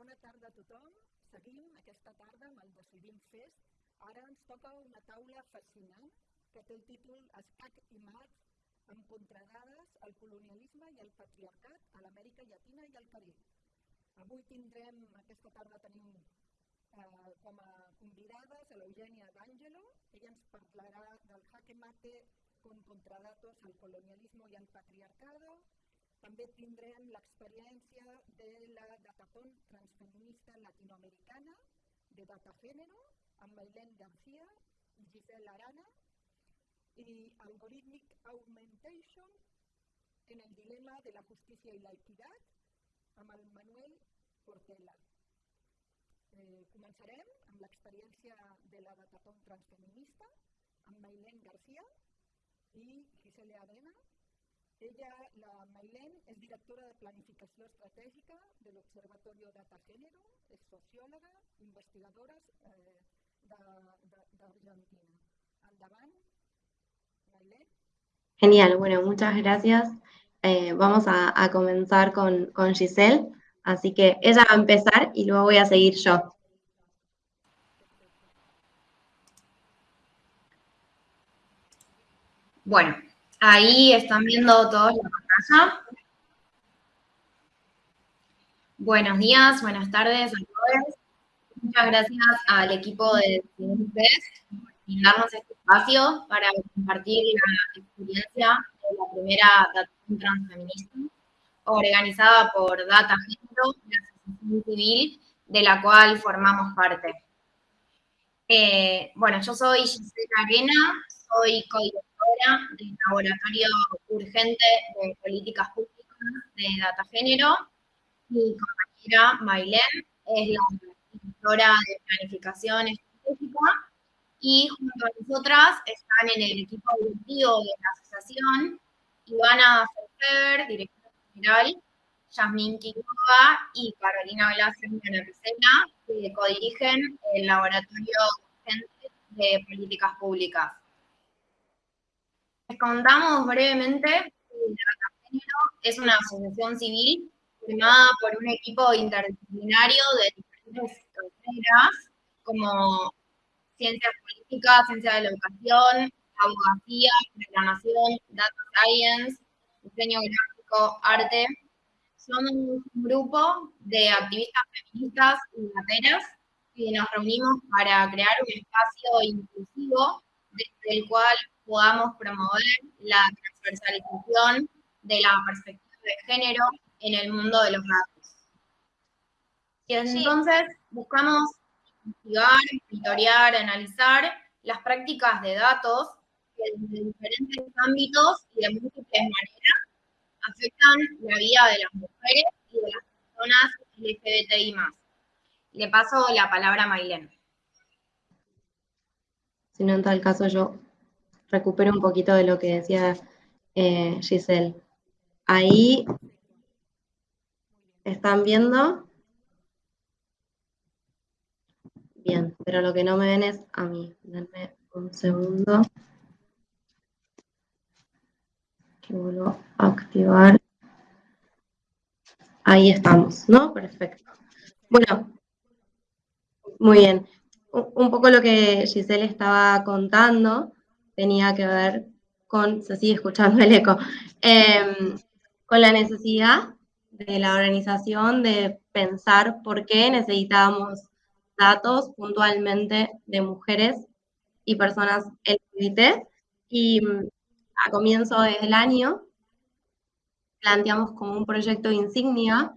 Bona tarda a tothom. Seguim aquesta tarda amb el Decidim Fest. Ara ens toca una taula fascinant que té el títol Escac i mat amb contradades al colonialisme i al patriarcat a l'Amèrica Llatina i al Carib. Avui tindrem, aquesta tarda tenim eh, com a convidades a l'Eugènia D'Angelo. Ella ens parlarà del jaque mate con contradatos al colonialismo y al patriarcado, també tindrem l'experiència de la Datatón transfeminista latinoamericana de Data Género amb Mailén García i Giselle Arana i Algorithmic Augmentation en el dilema de la justícia i la equitat amb el Manuel Portela. Eh, començarem amb l'experiència de la Datatón transfeminista amb Mailén García i Giselle Arena ella, la Mailén, es directora de Planificació Estratègica de l'Observatorio Data Género, és sociòloga, investigadora eh, d'Argentina. Endavant, Mailén. Genial, bueno, muchas gracias. Eh, vamos a, a comenzar con, con, Giselle, así que ella va a empezar y luego voy a seguir yo. Bueno, Ahí están viendo todos la pantalla. Buenos días, buenas tardes a todos. Muchas gracias al equipo de CINFES por brindarnos este espacio para compartir la experiencia de la primera Data Transfeminista organizada por Data Género, la asociación civil de la cual formamos parte. Eh, bueno, yo soy Gisela Arena, soy codirectora del Laboratorio Urgente de Políticas Públicas de Data Género. Mi compañera Mailén es la directora de Planificación Estratégica y junto a nosotras están en el equipo directivo de la asociación Ivana Ferfer, directora general, Yasmín Quiroga y Carolina Velázquez Piscena, que codirigen el Laboratorio Urgente de Políticas Públicas. Les contamos brevemente que es una asociación civil formada por un equipo interdisciplinario de diferentes carreras, como ciencias políticas, ciencia de la educación, abogacía, programación, data science, diseño gráfico, arte. Somos un grupo de activistas feministas y materas que nos reunimos para crear un espacio inclusivo desde el cual podamos promover la transversalización de la perspectiva de género en el mundo de los datos. Y entonces buscamos investigar, monitorear, analizar las prácticas de datos que desde diferentes ámbitos y de múltiples maneras afectan la vida de las mujeres y de las personas LGBTI+. Le paso la palabra a Mailén. Si no, en tal caso yo recupero un poquito de lo que decía eh, Giselle. Ahí están viendo. Bien, pero lo que no me ven es a mí. Denme un segundo. Que vuelvo a activar. Ahí estamos, ¿no? Perfecto. Bueno, muy bien. Un poco lo que Giselle estaba contando tenía que ver con, se sigue escuchando el eco, em, con la necesidad de la organización de pensar por qué necesitábamos datos puntualmente de mujeres y personas LGBT. Y mm, a comienzo del año planteamos como un proyecto insignia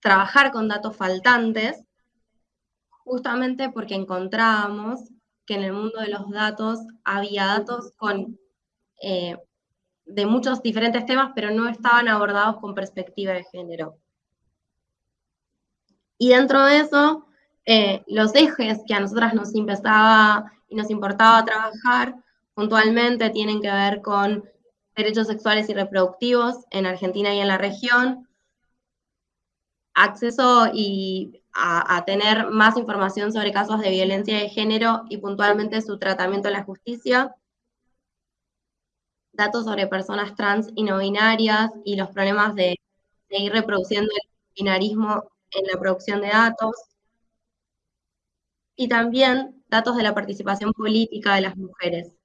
trabajar con datos faltantes, justamente porque encontrábamos que en el mundo de los datos había datos con, eh, de muchos diferentes temas, pero no estaban abordados con perspectiva de género. Y dentro de eso, eh, los ejes que a nosotras nos empezaba y nos importaba trabajar puntualmente tienen que ver con derechos sexuales y reproductivos en Argentina y en la región, acceso y a, tener más información sobre casos de violencia de género y puntualmente su tratamiento en la justicia, datos sobre personas trans y no binarias y los problemas de seguir reproduciendo el binarismo en la producción de datos, y también datos de la participación política de las mujeres.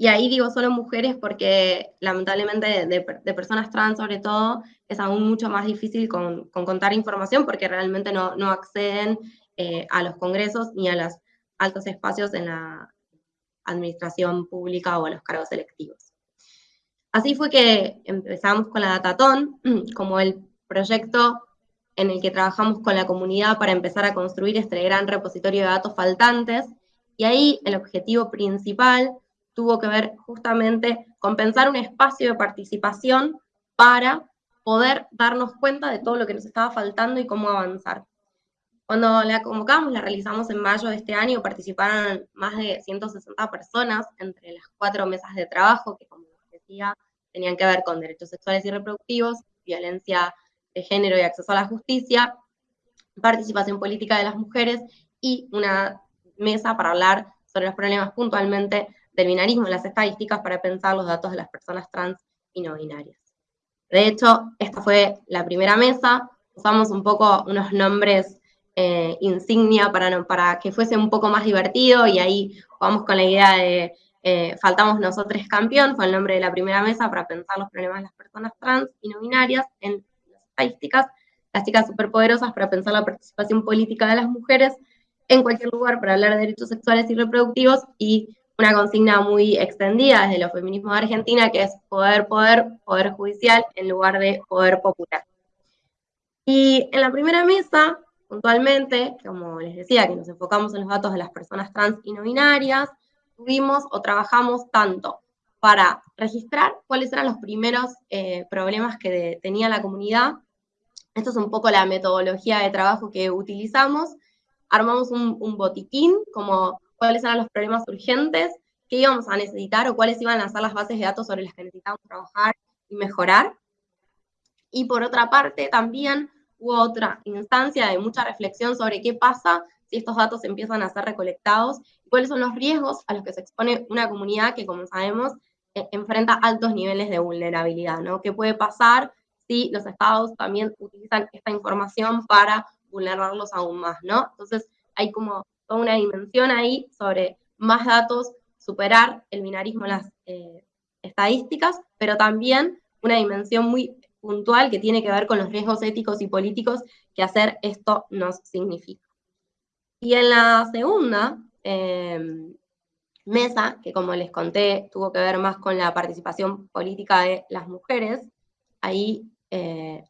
Y ahí digo solo mujeres porque lamentablemente de, personas trans sobre todo es aún mucho más difícil con, contar información porque realmente no, no acceden eh, a los congresos ni a los altos espacios en la administración pública o a los cargos electivos. Así fue que empezamos con la Datatón como el proyecto en el que trabajamos con la comunidad para empezar a construir este gran repositorio de datos faltantes, y ahí el objetivo principal tuvo que ver justamente con pensar un espacio de participación para poder darnos cuenta de todo lo que nos estaba faltando y cómo avanzar. Cuando la convocamos, la realizamos en mayo de este año, participaron más de 160 personas entre las cuatro mesas de trabajo, que como decía, tenían que ver con derechos sexuales y reproductivos, violencia de género y acceso a la justicia, participación política de las mujeres y una mesa para hablar sobre los problemas puntualmente del binarismo en las estadísticas para pensar los datos de las personas trans y no binarias. De hecho, esta fue la primera mesa, usamos un poco unos nombres eh, insignia para, para que fuese un poco más divertido y ahí vamos con la idea de eh, Faltamos Nosotros Campeón, fue el nombre de la primera mesa para pensar los problemas de las personas trans y no binarias en estadísticas, las chicas superpoderosas para pensar la participación política de las mujeres en cualquier lugar para hablar de derechos sexuales y reproductivos y una consigna muy extendida desde los feminismos de Argentina que es poder, poder, poder judicial en lugar de poder popular. Y en la primera mesa, puntualmente, como les decía, que nos enfocamos en los datos de las personas trans y no binarias, tuvimos o trabajamos tanto para registrar cuáles eran los primeros eh, problemas que tenía la comunidad esto es un poco la metodología de trabajo que utilizamos. Armamos un, botiquín, como cuáles eran los problemas urgentes, qué íbamos a necesitar o cuáles iban a ser las bases de datos sobre las que necesitábamos trabajar y mejorar. Y por otra parte, también hubo otra instancia de mucha reflexión sobre qué pasa si estos datos empiezan a ser recolectados cuáles son los riesgos a los que se expone una comunidad que, como sabemos, eh, enfrenta altos niveles de vulnerabilidad, ¿no? ¿Qué puede pasar si los estados también utilizan esta información para vulnerarlos aún más, ¿no? Entonces hay como toda una dimensión ahí sobre más datos, superar el binarismo en las eh, estadísticas, pero también una dimensión muy puntual que tiene que ver con los riesgos éticos y políticos que hacer esto nos significa. Y en la segunda em, mesa, que como les conté, tuvo que ver más con la participación política de las mujeres, ahí eh,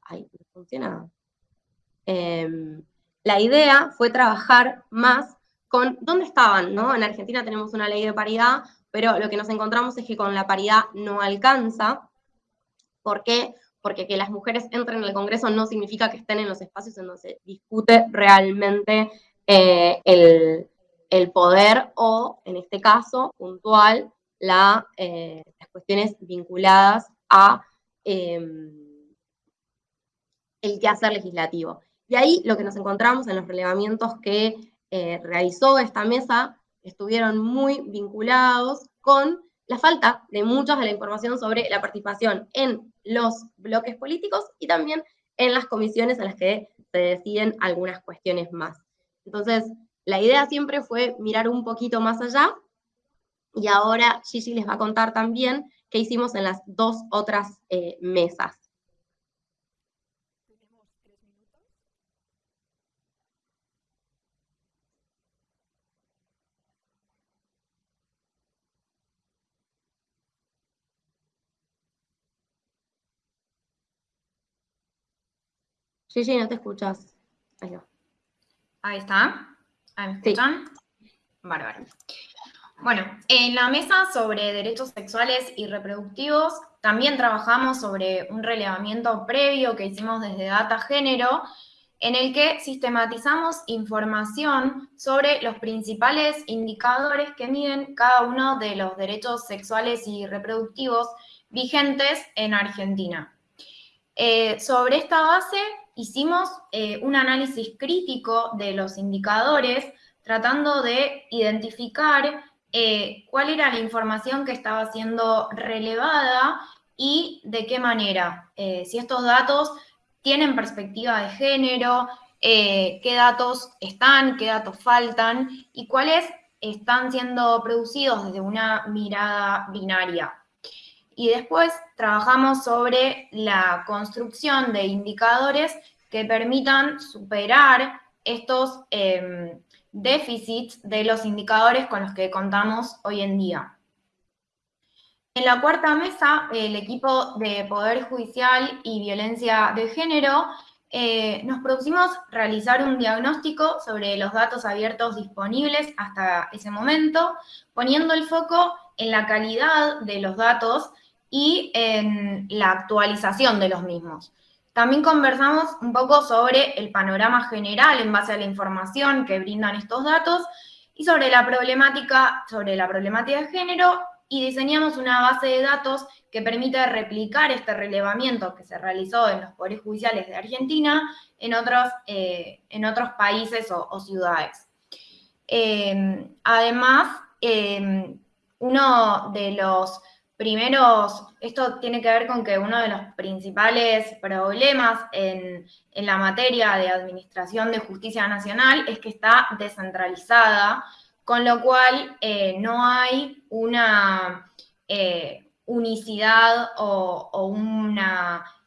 funciona. Em, la idea fue trabajar más con dónde estaban, ¿no? En Argentina tenemos una ley de paridad, pero lo que nos encontramos es que con la paridad no alcanza. ¿Por qué? Porque que las mujeres entren en el Congreso no significa que estén en los espacios en donde se discute realmente eh, el, poder o, en este caso, puntual, eh, las cuestiones vinculadas a em, el quehacer legislativo. Y ahí lo que nos encontramos en los relevamientos que eh, realizó esta mesa estuvieron muy vinculados con la falta de mucha de la información sobre la participación en los bloques políticos y también en las comisiones en las que se deciden algunas cuestiones más. Entonces, la idea siempre fue mirar un poquito más allá y ahora Gigi les va a contar también qué hicimos en las dos otras eh, mesas. Sí, sí, no te escuchas. Ahí, Ahí está. ¿Ahí me escuchan? Bárbaro. Bueno, en la mesa sobre derechos sexuales y reproductivos también trabajamos sobre un relevamiento previo que hicimos desde Data Género, en el que sistematizamos información sobre los principales indicadores que miden cada uno de los derechos sexuales y reproductivos vigentes en Argentina. Eh, sobre esta base hicimos eh, un análisis crítico de los indicadores, tratando de identificar eh, cuál era la información que estaba siendo relevada y de qué manera, eh, si estos datos tienen perspectiva de género, qué datos están, qué datos faltan y cuáles están siendo producidos desde una mirada binaria. Y después trabajamos sobre la construcción de indicadores que permitan superar estos em, déficits de los indicadores con los que contamos hoy en día. En la cuarta mesa, el equipo de Poder Judicial y Violencia de Género eh, nos propusimos realizar un diagnóstico sobre los datos abiertos disponibles hasta ese momento, poniendo el foco en la calidad de los datos y en la actualización de los mismos. También conversamos un poco sobre el panorama general en base a la información que brindan estos datos y sobre la problemática, sobre la problemática de género y diseñamos una base de datos que permite replicar este relevamiento que se realizó en los poderes judiciales de Argentina en otros, eh, en otros países o, ciudades. Eh, además, eh, uno de los primeros, esto tiene que ver con que uno de los principales problemas en, la materia de administración de justicia nacional es que está descentralizada, con lo cual no hay una unicidad o,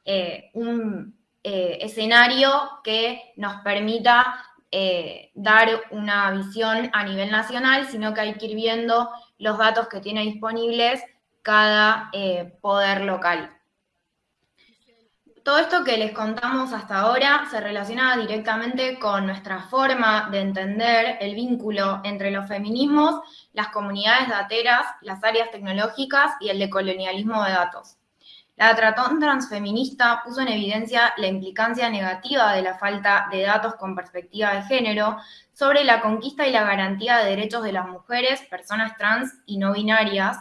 eh, un eh, escenario que nos permita eh, dar una visión a nivel nacional, sino que hay que ir viendo los datos que tiene disponibles cada poder local. Todo esto que les contamos hasta ahora se relaciona directamente con nuestra forma de entender el vínculo entre los feminismos, las comunidades dateras, las áreas tecnológicas y el decolonialismo de datos. La tratón transfeminista puso en evidencia la implicancia negativa de la falta de datos con perspectiva de género sobre la conquista y la garantía de derechos de las mujeres, personas trans y no binarias,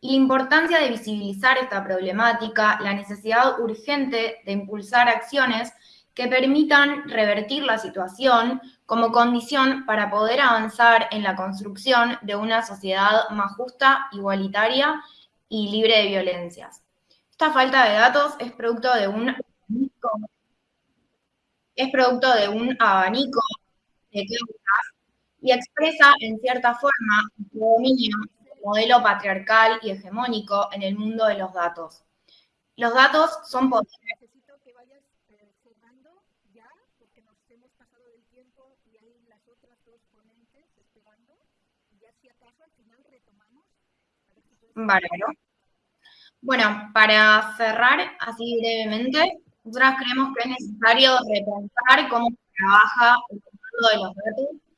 y la importancia de visibilizar esta problemática, la necesidad urgente de impulsar acciones que permitan revertir la situación como condición para poder avanzar en la construcción de una sociedad más justa, igualitaria y libre de violencias. Esta falta de datos es producto de un es producto de un abanico de causas y expresa en cierta forma el dominio modelo patriarcal y hegemónico en el mundo de los datos. Los datos son poderes. Necesito que vayas cerrando ya, porque nos hemos pasado del tiempo y hay las otras dos ponentes esperando. Y ya si acaso al final retomamos. Bárbaro. Bueno, para cerrar así brevemente, nosotras creemos que es necesario repensar cómo se trabaja el mundo de los datos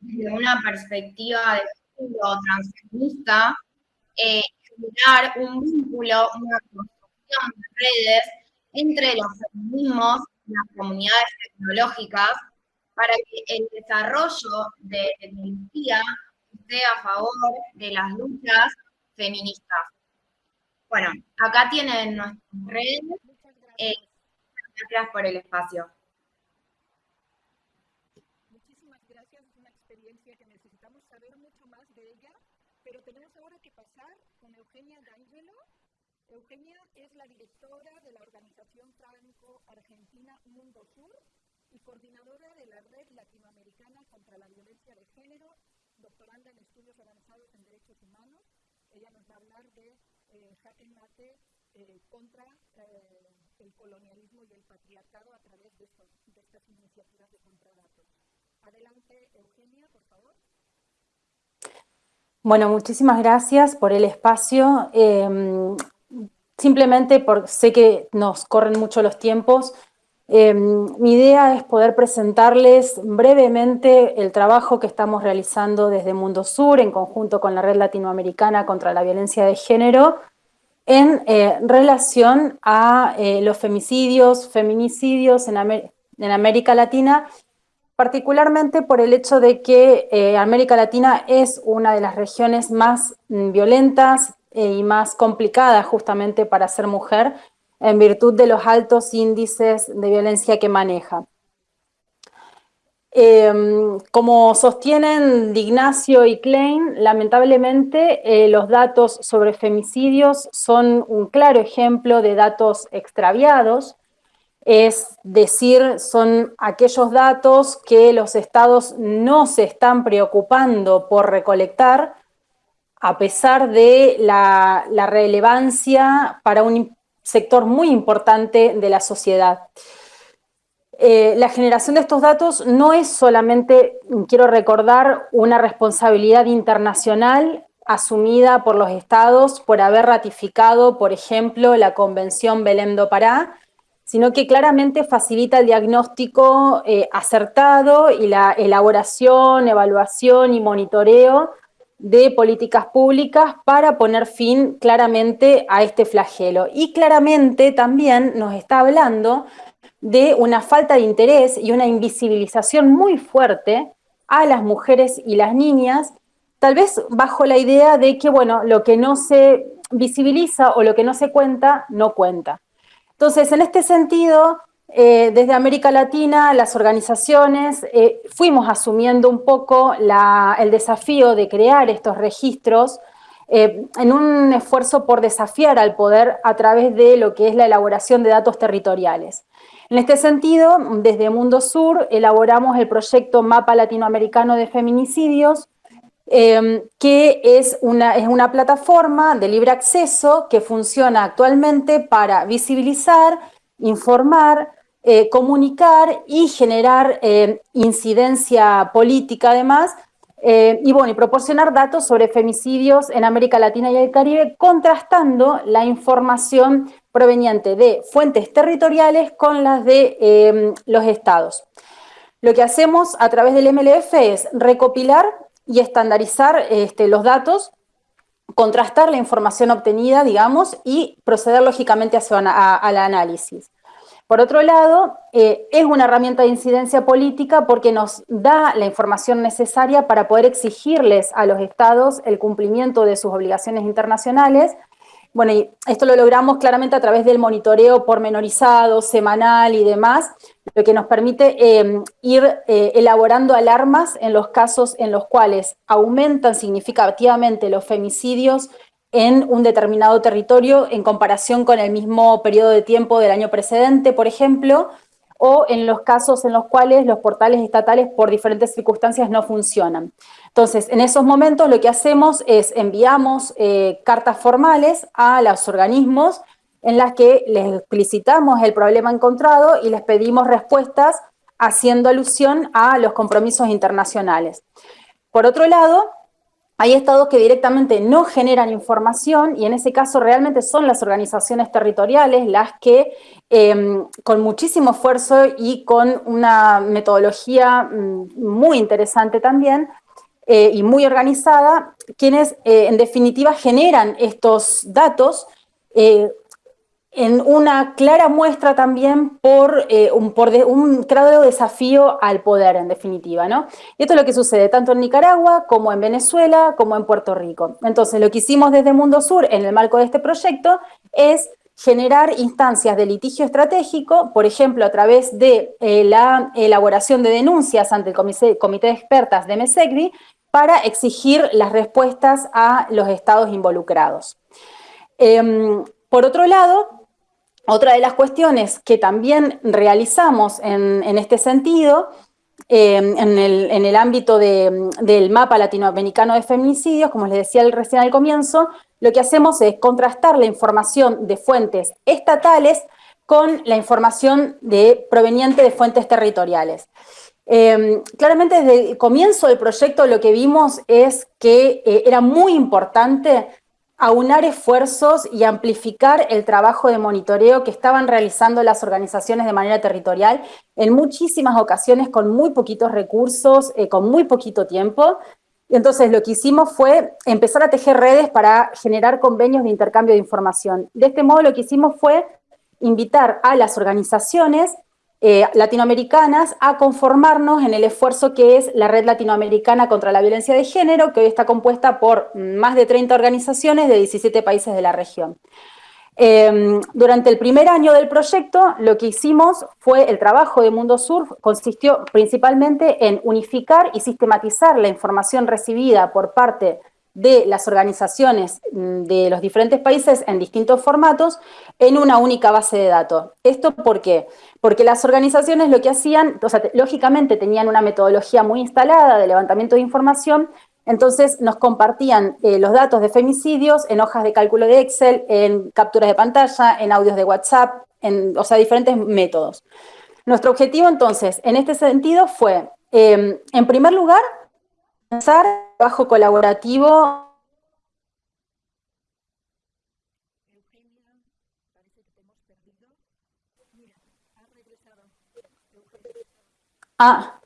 desde una perspectiva de transfeminista, eh, generar un vínculo, una construcción de redes entre los feminismos y las comunidades tecnológicas para que el desarrollo de tecnología esté a favor de las luchas feministas. Bueno, acá tienen nuestras redes. Eh, gracias por el espacio. Eugenia es la directora de la organización franco-argentina Mundo Sur y coordinadora de la Red Latinoamericana contra la Violencia de Género, doctoranda en estudios avanzados en derechos humanos. Ella nos va a hablar de eh, mate eh, contra eh, el colonialismo y el patriarcado a través de, de estas iniciativas de contradatos. Adelante, Eugenia, por favor. Bueno, muchísimas gracias por el espacio. Em, simplemente porque sé que nos corren mucho los tiempos, em, mi idea es poder presentarles brevemente el trabajo que estamos realizando desde Mundo Sur en conjunto con la Red Latinoamericana contra la Violencia de Género en eh, relación a eh, los femicidios, feminicidios en, América Latina particularmente por el hecho de que eh, América Latina es una de las regiones más mm, violentas y más complicadas justamente para ser mujer, en virtud de los altos índices de violencia que maneja. Em, como sostienen Dignacio y Klein, lamentablemente eh, los datos sobre femicidios son un claro ejemplo de datos extraviados, es decir, son aquellos datos que los estados no se están preocupando por recolectar, a pesar de la, relevancia para un sector muy importante de la sociedad. Eh, la generación de estos datos no es solamente, quiero recordar, una responsabilidad internacional asumida por los estados por haber ratificado, por ejemplo, la Convención Belém do Pará, sino que claramente facilita el diagnóstico eh, acertado y la elaboración, evaluación y monitoreo de políticas públicas para poner fin claramente a este flagelo. Y claramente también nos está hablando de una falta de interés y una invisibilización muy fuerte a las mujeres y las niñas tal vez bajo la idea de que, bueno, lo que no se visibiliza o lo que no se cuenta, no cuenta. Entonces, en este sentido, eh, desde América Latina, las organizaciones eh, fuimos asumiendo un poco el desafío de crear estos registros eh, en un esfuerzo por desafiar al poder a través de lo que es la elaboración de datos territoriales. En este sentido, desde Mundo Sur elaboramos el proyecto Mapa Latinoamericano de Feminicidios, Em, que es una, es una plataforma de libre acceso que funciona actualmente para visibilizar, informar, eh, comunicar y generar em, incidencia política además, eh, y bueno, y proporcionar datos sobre femicidios en América Latina y el Caribe, contrastando la información proveniente de fuentes territoriales con las de em, los estados. Lo que hacemos a través del MLF es recopilar y estandarizar este, los datos, contrastar la información obtenida, digamos, y proceder lógicamente al análisis. Por otro lado, eh, es una herramienta de incidencia política porque nos da la información necesaria para poder exigirles a los estados el cumplimiento de sus obligaciones internacionales bueno, y esto lo logramos claramente a través del monitoreo pormenorizado, semanal y demás, lo que nos permite em, ir eh, elaborando alarmas en los casos en los cuales aumentan significativamente los femicidios en un determinado territorio en comparación con el mismo periodo de tiempo del año precedente, por ejemplo, o en los casos en los cuales los portales estatales por diferentes circunstancias no funcionan. Entonces, en esos momentos lo que hacemos es enviamos eh, cartas formales a los organismos en las que les explicitamos el problema encontrado y les pedimos respuestas haciendo alusión a los compromisos internacionales. Por otro lado, hay estados que directamente no generan información y en ese caso realmente son las organizaciones territoriales las que em, con muchísimo esfuerzo y con una metodología mm, muy interesante también eh, y muy organizada, quienes eh, en definitiva generan estos datos eh, en una clara muestra también por, eh, un, por un claro desafío al poder, en definitiva, ¿no? Y esto es lo que sucede tanto en Nicaragua, como en Venezuela, como en Puerto Rico. Entonces, lo que hicimos desde Mundo Sur, en el marco de este proyecto, es generar instancias de litigio estratégico, por ejemplo, a través de eh, la elaboración de denuncias ante el Comité, comité de Expertas de MESECBI, para exigir las respuestas a los estados involucrados. Em, por otro lado, otra de las cuestiones que también realizamos en, este sentido, em, en, el, ámbito del mapa latinoamericano de feminicidios, como les decía recién al comienzo, lo que hacemos es contrastar la información de fuentes estatales con la información proveniente de fuentes territoriales. Em, claramente desde el comienzo del proyecto lo que vimos es que eh, era muy importante aunar esfuerzos y amplificar el trabajo de monitoreo que estaban realizando las organizaciones de manera territorial, en muchísimas ocasiones con muy poquitos recursos, eh, con muy poquito tiempo. Entonces lo que hicimos fue empezar a tejer redes para generar convenios de intercambio de información. De este modo lo que hicimos fue invitar a las organizaciones eh, latinoamericanas a conformarnos en el esfuerzo que es la Red Latinoamericana contra la Violencia de Género, que hoy está compuesta por más de 30 organizaciones de 17 países de la región. Em, durante el primer año del proyecto, lo que hicimos fue el trabajo de Mundo Sur, consistió principalmente en unificar y sistematizar la información recibida por parte de las organizaciones mm, de los diferentes países en distintos formatos en una única base de datos. ¿Esto por qué? Porque las organizaciones lo que hacían, o sea, lógicamente tenían una metodología muy instalada de levantamiento de información, entonces nos compartían eh, los datos de femicidios en hojas de cálculo de Excel, en capturas de pantalla, en audios de WhatsApp, en, o sea, diferentes métodos. Nuestro objetivo entonces, en este sentido, fue, em, en primer lugar, pensar trabajo colaborativo Ah,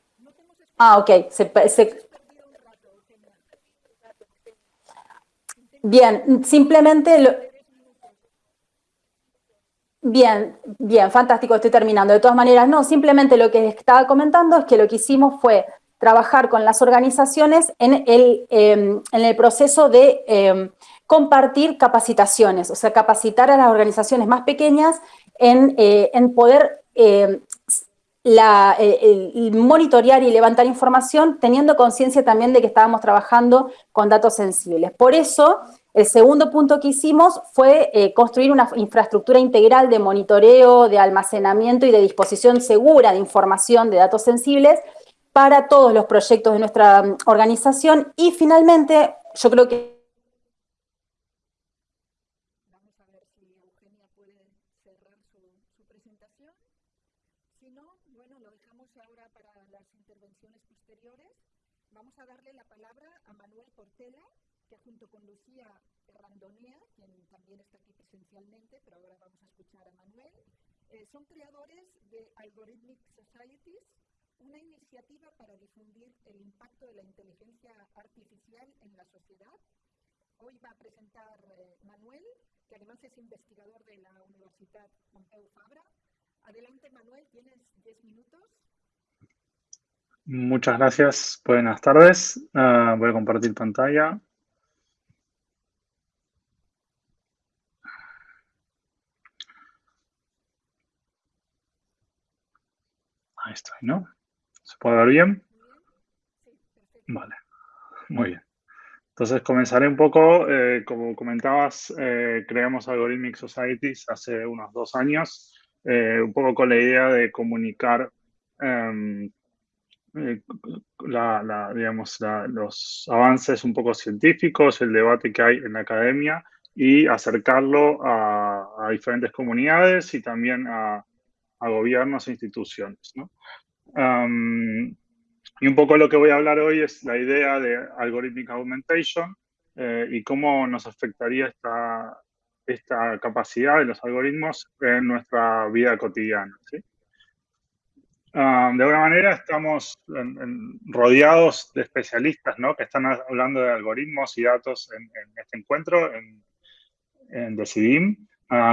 ah ok. Se, Bien, simplemente... Lo, bien, bien, fantástico, estoy terminando. De todas maneras, no, simplemente lo que estaba comentando es que lo que hicimos fue trabajar con las organizaciones en el, em, en el proceso de em, compartir capacitaciones, o sea, capacitar a las organizaciones más pequeñas en, eh, en poder em, la, eh, monitorear y levantar información teniendo conciencia también de que estábamos trabajando con datos sensibles. Por eso, el segundo punto que hicimos fue eh, construir una infraestructura integral de monitoreo, de almacenamiento y de disposición segura de información de datos sensibles para todos los proyectos de nuestra mm, organización. Y finalmente, yo creo que son creadores de Algorithmic Societies, una iniciativa para difundir el impacto de la inteligencia artificial en la sociedad. Hoy va a presentar eh, Manuel, que además es investigador de la Universidad Pompeu Fabra. Adelante, Manuel, tienes 10 minutos. Muchas gracias. Buenas tardes. Uh, voy a compartir pantalla. Ahí estoy, ¿no? ¿Se puede ver bien? Vale, muy bien. Entonces comenzaré un poco, eh, como comentabas, eh, creamos Algorithmic Societies hace unos dos años, eh, un poco con la idea de comunicar em, digamos, los avances un poco científicos, el debate que hay en la academia y acercarlo a, a diferentes comunidades y también a, a gobiernos e instituciones. ¿no? Y un poco lo que voy a hablar hoy es la idea de algorithmic augmentation eh, y cómo nos afectaría esta, esta capacidad de los algoritmos en nuestra vida cotidiana. de alguna manera estamos rodeados de especialistas ¿no? que están hablando de algoritmos y datos en, este encuentro, en, en Decidim,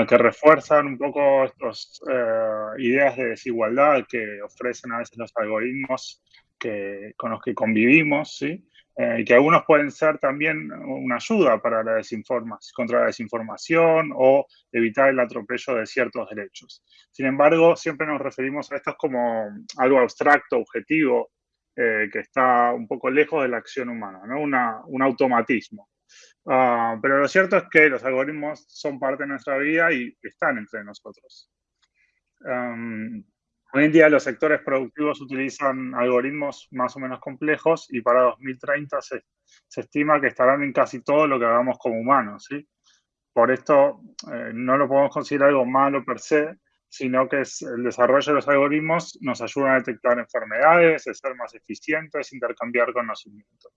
que refuerzan un poco estas eh, ideas de desigualdad que ofrecen a veces los algoritmos que, con los que convivimos, ¿sí? Eh, y que algunos pueden ser también una ayuda para la desinformación, contra la desinformación o evitar el atropello de ciertos derechos. Sin embargo, siempre nos referimos a estos como algo abstracto, objetivo, eh, que está un poco lejos de la acción humana, ¿no? Un automatismo. Ah, pero lo cierto es que los algoritmos son parte de nuestra vida y están entre nosotros. hoy en día los sectores productivos utilizan algoritmos más o menos complejos y para 2030 se, se estima que estarán en casi todo lo que hagamos como humanos. ¿sí? Por esto eh, no lo podemos considerar algo malo per se, sino que es el desarrollo de los algoritmos nos ayuda a detectar enfermedades, a ser más eficientes, intercambiar conocimiento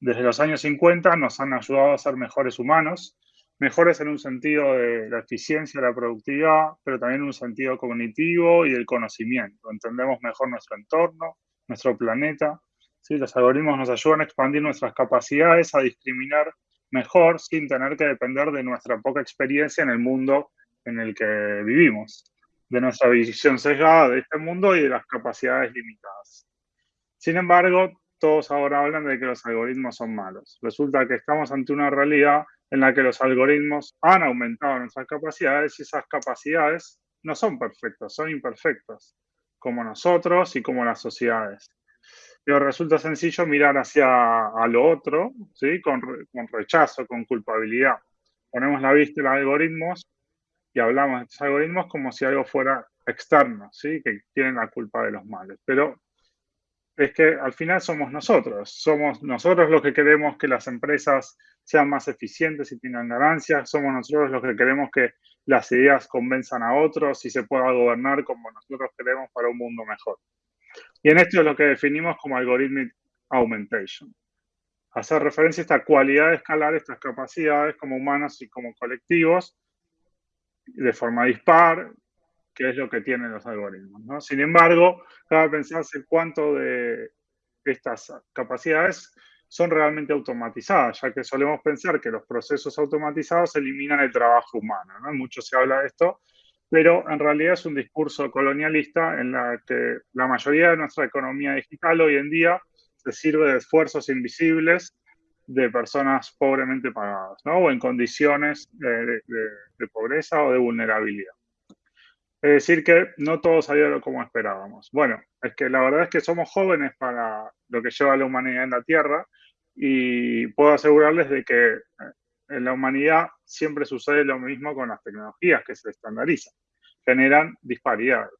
desde los años 50 nos han ayudado a ser mejores humanos, mejores en un sentido de la eficiencia, la productividad, pero también en un sentido cognitivo y del conocimiento. Entendemos mejor nuestro entorno, nuestro planeta. ¿sí? Los algoritmos nos ayudan a expandir nuestras capacidades, a discriminar mejor sin tener que depender de nuestra poca experiencia en el mundo en el que vivimos, de nuestra visión sesgada de este mundo y de las capacidades limitadas. Sin embargo, todos ahora hablan de que los algoritmos son malos. Resulta que estamos ante una realidad en la que los algoritmos han aumentado nuestras capacidades y esas capacidades no son perfectas, son imperfectas, como nosotros y como las sociedades. pero resulta sencillo mirar hacia lo otro, ¿sí? Con, con rechazo, con culpabilidad. Ponemos la vista en los algoritmos y hablamos de estos algoritmos como si algo fuera externo, ¿sí? Que tienen la culpa de los males. Pero es que al final somos nosotros, somos nosotros los que queremos que las empresas sean más eficientes y tengan ganancias, somos nosotros los que queremos que las ideas convenzan a otros y se pueda gobernar como nosotros queremos para un mundo mejor. Y en esto es lo que definimos como algorithmic augmentation. Hacer referencia a esta cualidad de escalar estas capacidades como humanos y como colectivos de forma dispar, que es lo que tienen los algoritmos. ¿no? Sin embargo, cabe pensarse cuánto de estas capacidades son realmente automatizadas, ya que solemos pensar que los procesos automatizados eliminan el trabajo humano. ¿no? Mucho se habla de esto, pero en realidad es un discurso colonialista en la que la mayoría de nuestra economía digital hoy en día se sirve de esfuerzos invisibles de personas pobremente pagadas, ¿no? O en condiciones de, de pobreza o de vulnerabilidad. Es decir, que no todo salió como esperábamos. Bueno, es que la verdad es que somos jóvenes para lo que lleva la humanidad en la Tierra y puedo asegurarles de que eh, en la humanidad siempre sucede lo mismo con las tecnologías que se estandarizan, generan disparidades.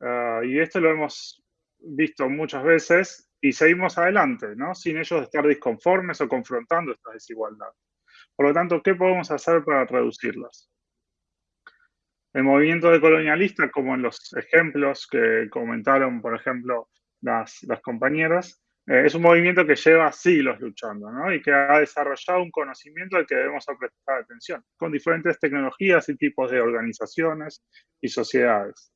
Ah, y esto lo hemos visto muchas veces y seguimos adelante, ¿no? Sin ellos estar disconformes o confrontando estas desigualdades. Por lo tanto, ¿qué podemos hacer para reducirlas? El movimiento de colonialista, como en los ejemplos que comentaron, por ejemplo, las, las compañeras, eh, es un movimiento que lleva siglos luchando ¿no? y que ha desarrollado un conocimiento al que debemos prestar atención, con diferentes tecnologías y tipos de organizaciones y sociedades.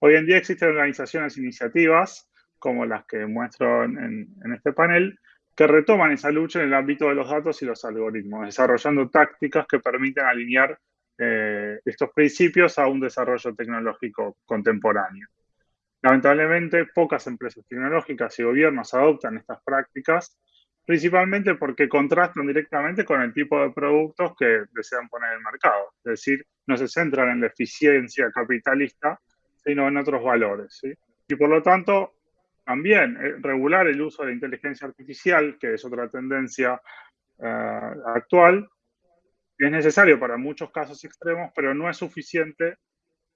Hoy en día existen organizaciones e iniciativas, como las que muestro en, en este panel, que retoman esa lucha en el ámbito de los datos y los algoritmos, desarrollando tácticas que permiten alinear eh, estos principios a un desarrollo tecnológico contemporáneo. Lamentablemente, pocas empresas tecnológicas y gobiernos adoptan estas prácticas, principalmente porque contrastan directamente con el tipo de productos que desean poner en el mercado. Es decir, no se centran en la eficiencia capitalista, sino en otros valores. Y por lo tanto, también eh, regular el uso de inteligencia artificial, que es otra tendencia eh, actual, es necesario para muchos casos extremos, pero no es suficiente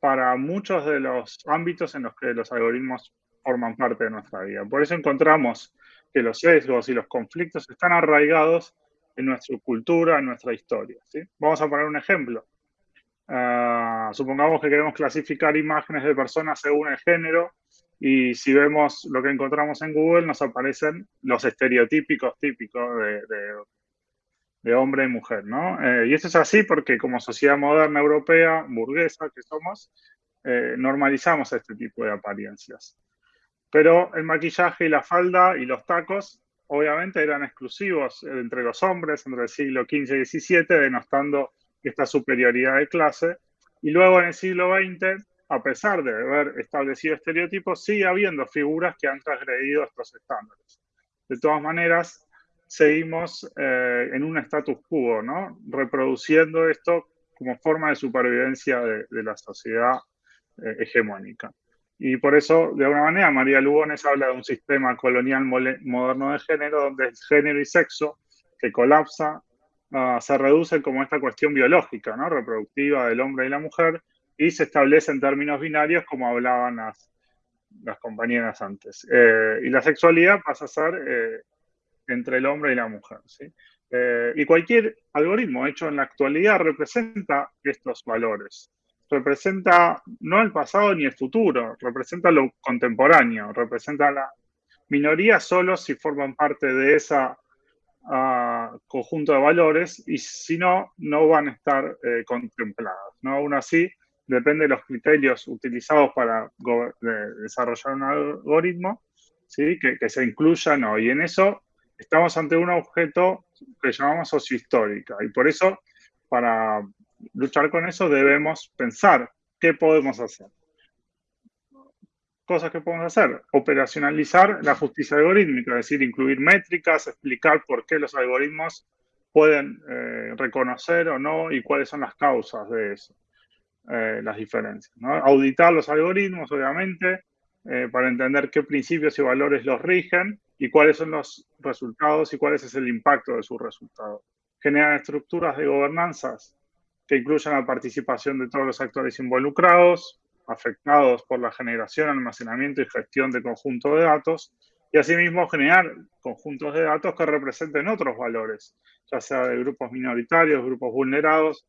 para muchos de los ámbitos en los que los algoritmos forman parte de nuestra vida. Por eso encontramos que los sesgos y los conflictos están arraigados en nuestra cultura, en nuestra historia. Vamos a poner un ejemplo. Uh, supongamos que queremos clasificar imágenes de personas según el género y si vemos lo que encontramos en Google nos aparecen los estereotípicos típicos de de hombre y mujer, ¿no? Eh, y esto es así porque como sociedad moderna europea, burguesa que somos, eh, normalizamos este tipo de apariencias. Pero el maquillaje y la falda y los tacos obviamente eran exclusivos entre los hombres entre el siglo XV y XVII, denostando esta superioridad de clase. Y luego en el siglo XX, a pesar de haber establecido estereotipos, sigue habiendo figuras que han transgredido estos estándares. De todas maneras, seguimos eh, en un status quo, ¿no? Reproduciendo esto como forma de supervivencia de, la sociedad eh, hegemónica. Y por eso, de alguna manera, María Lugones habla de un sistema colonial moderno de género, donde el género y sexo que colapsa uh, se reduce como esta cuestión biológica, ¿no? reproductiva del hombre y la mujer, y se establece en términos binarios, como hablaban las, compañeras antes. Eh, y la sexualidad pasa a ser entre el hombre y la mujer. ¿sí? Eh, y cualquier algoritmo hecho en la actualidad representa estos valores. Representa no el pasado ni el futuro, representa lo contemporáneo, representa la minoría solo si forman parte de ese uh, conjunto de valores y si no, no van a estar eh, contemplados. ¿no? Aún así, depende de los criterios utilizados para desarrollar un algoritmo, ¿sí? que, que se incluyan o Y en eso estamos ante un objeto que llamamos sociohistórica y por eso, para luchar con eso, debemos pensar qué podemos hacer. Cosas que podemos hacer, operacionalizar la justicia algorítmica, es decir, incluir métricas, explicar por qué los algoritmos pueden eh, reconocer o no y cuáles son las causas de eso, eh, las diferencias. Auditar los algoritmos, obviamente, eh, para entender qué principios y valores los rigen y cuáles son los resultados y cuál es el impacto de sus resultados. Generan estructuras de gobernanzas que incluyan la participación de todos los actores involucrados, afectados por la generación, almacenamiento y gestión de conjuntos de datos, y asimismo generar conjuntos de datos que representen otros valores, ya sea de grupos minoritarios, grupos vulnerados,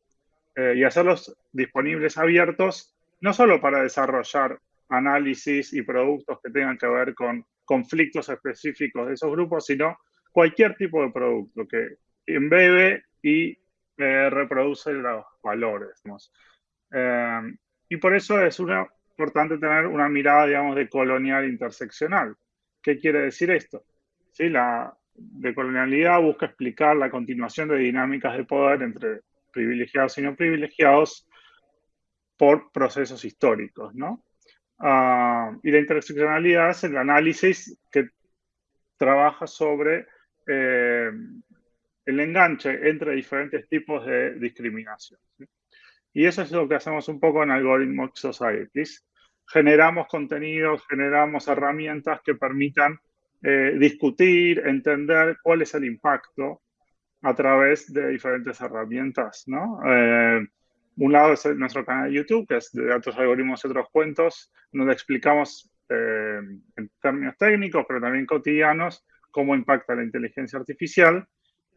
eh, y hacerlos disponibles abiertos, no solo para desarrollar análisis y productos que tengan que ver con conflictos específicos de esos grupos, sino cualquier tipo de producto que embebe y eh, reproduce los valores. Eh, y por eso es una, importante tener una mirada, digamos, de colonial interseccional. ¿Qué quiere decir esto? ¿Sí? La decolonialidad busca explicar la continuación de dinámicas de poder entre privilegiados y no privilegiados por procesos históricos, ¿no? Ah, y la interseccionalidad es el análisis que trabaja sobre eh, el enganche entre diferentes tipos de discriminación. Y eso es lo que hacemos un poco en Algorithm Societies. Generamos contenidos, generamos herramientas que permitan eh, discutir, entender cuál es el impacto a través de diferentes herramientas, ¿no? Eh, un lado es nuestro canal de YouTube, que es de datos, algoritmos y otros cuentos, donde explicamos eh, en términos técnicos, pero también cotidianos, cómo impacta la inteligencia artificial.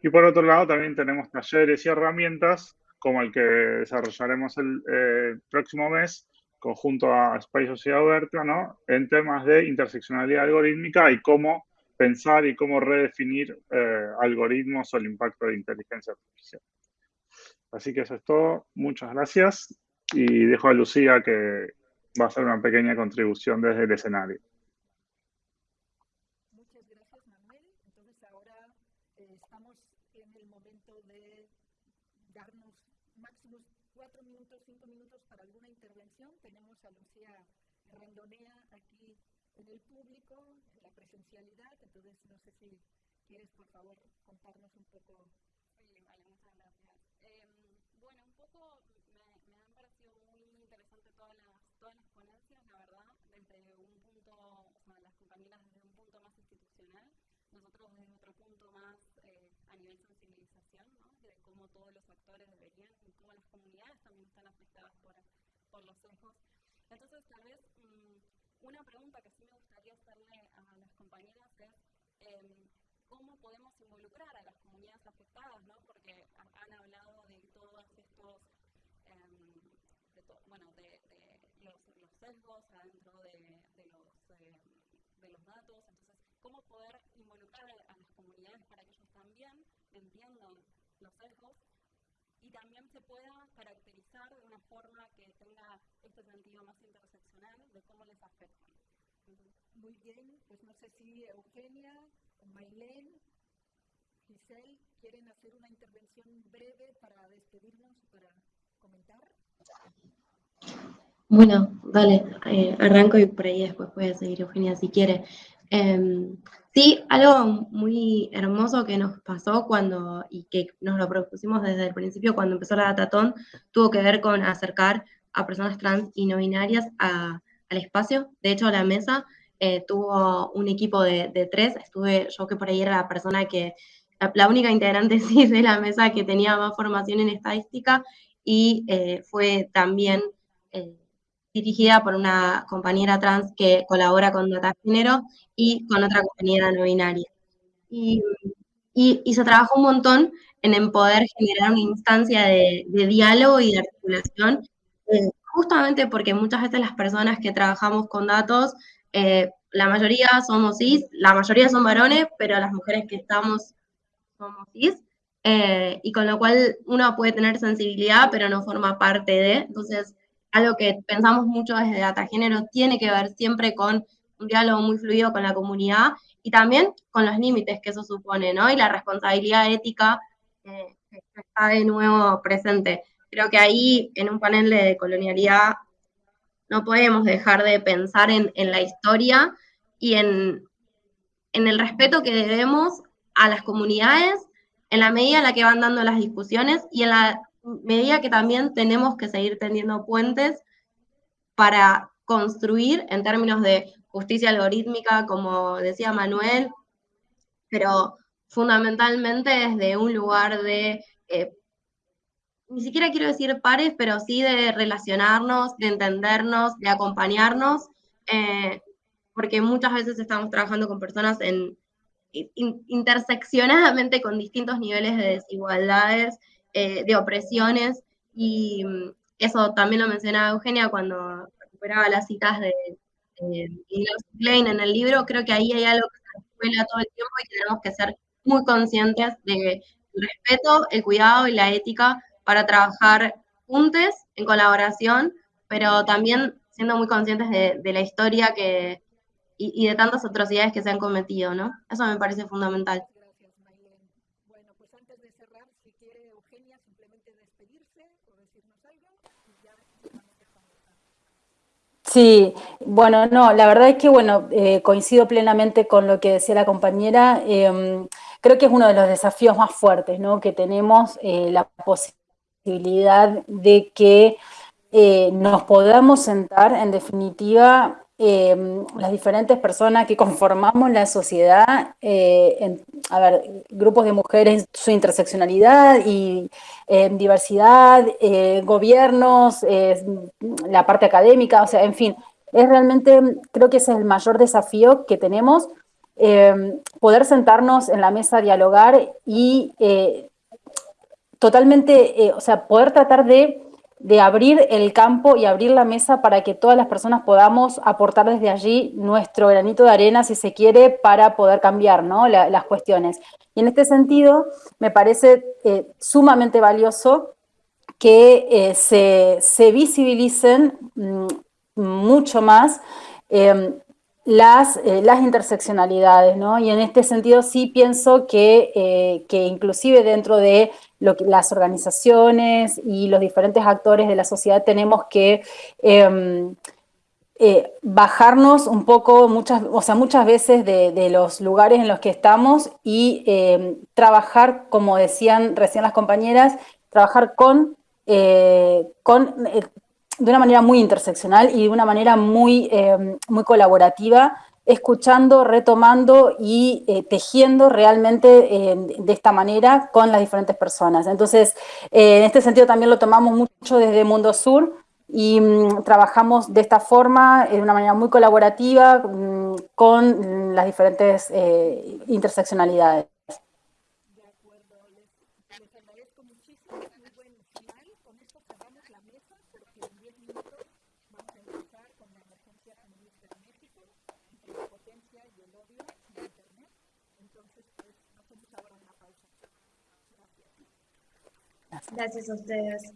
Y por otro lado, también tenemos talleres y herramientas, como el que desarrollaremos el eh, próximo mes, conjunto a Espacio Sociedad Oberta, ¿no? en temas de interseccionalidad algorítmica y cómo pensar y cómo redefinir eh, algoritmos o el impacto de inteligencia artificial. Así que eso es todo. Muchas gracias. Y dejo a Lucía que va a hacer una pequeña contribución desde el escenario. Muchas gracias, Manuel. Entonces ahora eh, estamos en el momento de darnos máximo cuatro minutos, cinco minutos para alguna intervención. Tenemos a Lucía Randonea aquí en el público, en la presencialidad. Entonces, no sé si quieres, por favor, contarnos un poco me, han parecido muy interesantes todas las, todas las ponencias, la verdad, desde un punto, o sea, las compañeras desde un punto más institucional, nosotros desde otro punto más eh, a nivel sensibilización, ¿no? de cómo todos los actores deberían y cómo las comunidades también están afectadas por, por los sesgos. Entonces, tal vez mmm, una pregunta que sí me gustaría hacerle a las compañeras es, eh, cómo podemos involucrar a las comunidades afectadas, ¿no? porque han hablado de todos estos, um, de to bueno, de, de los, los, sesgos adentro de, de los, eh, de los datos, entonces, cómo poder involucrar a, a las comunidades para que ellos también entiendan los sesgos y también se pueda caracterizar de una forma que tenga este sentido más interseccional de cómo les afectan. Muy bien, pues no sé si Eugenia Mailén, Giselle, ¿quieren hacer una intervención breve para despedirnos, para comentar? Bueno, dale, eh, arranco y por ahí después puede seguir Eugenia si quiere. Eh, sí, algo muy hermoso que nos pasó cuando, y que nos lo propusimos desde el principio cuando empezó la Datatón, tuvo que ver con acercar a personas trans y no binarias al espacio. De hecho, la mesa eh, tuvo un equipo de, de, tres, estuve yo que por ahí era la persona que, la, la única integrante sí de la mesa que tenía más formación en estadística y eh, fue también eh, dirigida por una compañera trans que colabora con Data Género y con otra compañera no binaria. Y, y, y se trabajó un montón en, en poder generar una instancia de, de diálogo y de articulación, eh, justamente porque muchas veces las personas que trabajamos con datos eh, la mayoría somos cis, la mayoría son varones, pero las mujeres que estamos somos cis, eh, y con lo cual uno puede tener sensibilidad, pero no forma parte de, entonces algo que pensamos mucho desde Data Género tiene que ver siempre con un diálogo muy fluido con la comunidad y también con los límites que eso supone, ¿no? Y la responsabilidad ética eh, está de nuevo presente. Creo que ahí, en un panel de colonialidad, no podemos dejar de pensar en, en la historia y en, en, el respeto que debemos a las comunidades en la medida en la que van dando las discusiones y en la medida que también tenemos que seguir tendiendo puentes para construir en términos de justicia algorítmica, como decía Manuel, pero fundamentalmente desde un lugar de, eh, ni siquiera quiero decir pares, pero sí de relacionarnos, de entendernos, de acompañarnos, eh, porque muchas veces estamos trabajando con personas en, interseccionadamente con distintos niveles de desigualdades, eh, de opresiones, y mm, eso también lo mencionaba Eugenia cuando recuperaba las citas de, de Klein en el libro, creo que ahí hay algo que se escuela todo el tiempo y tenemos que ser muy conscientes del respeto, el cuidado y la ética para trabajar juntos, en colaboración, pero también siendo muy conscientes de, la historia que, y, de tantas atrocidades que se han cometido, ¿no? Eso me parece fundamental. Gracias, Maylene. Bueno, pues antes de cerrar, si quiere Eugenia simplemente despedirse o decirnos algo, y ya Sí, bueno, no, la verdad es que, bueno, eh, coincido plenamente con lo que decía la compañera. Em, creo que es uno de los desafíos más fuertes, ¿no? Que tenemos eh, la posibilidad de que eh, nos podamos sentar, en definitiva, em, las diferentes personas que conformamos la sociedad, a ver, grupos de mujeres, su interseccionalidad y diversidad, gobiernos, la parte académica, o sea, en fin, es realmente, creo que ese es el mayor desafío que tenemos, eh, poder sentarnos en la mesa dialogar y eh, totalmente, eh, o sea, poder tratar de, abrir el campo y abrir la mesa para que todas las personas podamos aportar desde allí nuestro granito de arena, si se quiere, para poder cambiar ¿no? las cuestiones. Y en este sentido, me parece sumamente valioso que se, se, visibilicen mm, mucho más em, las, eh, las, interseccionalidades, ¿no? Y en este sentido sí pienso que, eh, que inclusive dentro de lo que, las organizaciones y los diferentes actores de la sociedad tenemos que em, eh, bajarnos un poco, muchas, o sea, muchas veces de, los lugares en los que estamos y em, trabajar, como decían recién las compañeras, trabajar con, con de una manera muy interseccional y de una manera muy, eh, muy colaborativa, escuchando, retomando y eh, tejiendo realmente eh, de esta manera con las diferentes personas. Entonces, en este sentido también lo tomamos mucho desde Mundo Sur y mm, trabajamos de esta forma, de una manera muy colaborativa, mm, con las diferentes interseccionalidades. Gracias a ustedes.